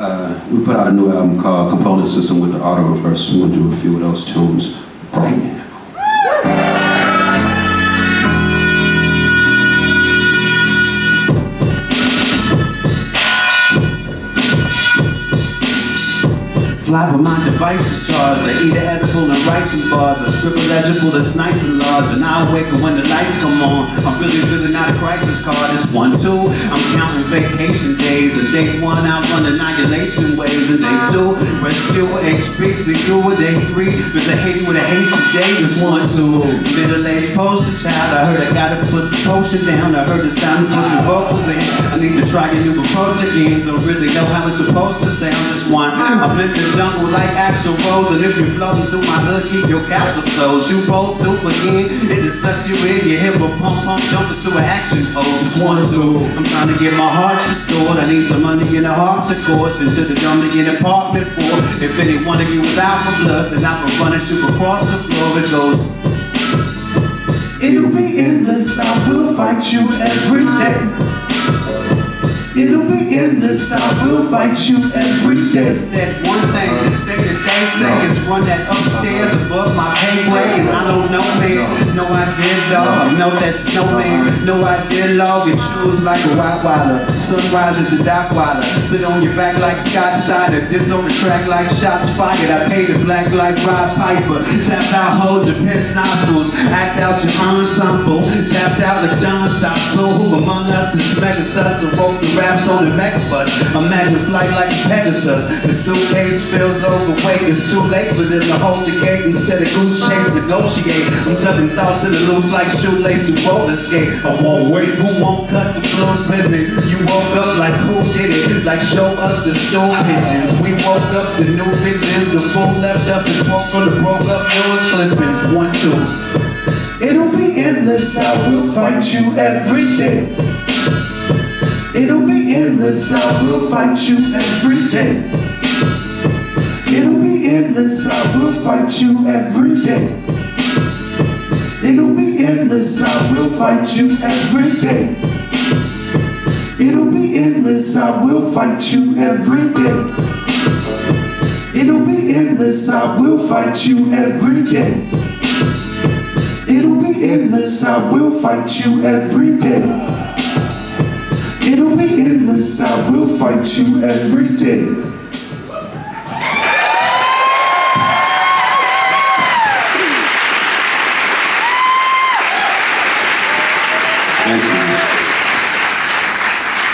Uh, we put out a new album called Component System with the auto reverse. We're gonna do a few of those tunes right now. Fly with my devices charged. I eat an edible and write some bars. I scribble legible that's nice and large. And I awaken when the lights come on. I'm really filling out a crisis card. It's one, two. I'm counting vacation day one, I run annihilation waves. And day two, rescue HP secure. Day three, there's a Haiti with a Haitian day. It's one, two. Middle-aged poster child. I heard I gotta put the potion down. I heard it's time to put the vocals in. I need to try a new approach again. Don't really know how it's supposed to sound. Just one. I'm in the jungle like Axl Rose And if you're floating through my hood, keep your capsule closed You both do again, it'll suck you in Your hip will pump, pump, jump into an action pose Just one, two, I'm trying to get my heart restored I need some money in the of course should've done me an apartment for If any one of you is out for blood Then I'm running you across the floor It goes It'll be endless, I will fight you every day It'll be endless, I will fight you every day. It's that one thing, thing that they say is one that upstairs above my pay grade. I don't know, man. No idea, dog. I melt that snowman. No idea, log. You choose like a white. Sunrise is a dark. Sit on your back like Scott Steiner. Diss on the track like shots fired. I painted black like Rod Piper. Tapped out, hold your piss nostrils. Act out your ensemble. Tapped out like John Stop. So who among us is mega sus and wrote the raps on the megabus. Imagine flight like Pegasus. The suitcase feels overweight. It's too late for them to hold the gate instead of goose chase negotiate. I'm telling thoughts to the loose like shoelace to roller skate. I won't wait. Who won't cut the floor ribbon? You woke up like who did it? Like show us the store pictures. We woke up to new visions. The fool left us and broke on the broke up yours clippings. One, two. It'll be endless. I will fight you every day. It'll be endless, I will fight you every day. It'll be endless, I will fight you every day. It'll be endless, I will fight you every day. It'll be endless, I will fight you every day. It'll be endless, I will fight you every day. It'll be endless, I will fight you every day. It'll be endless, I will fight you every day.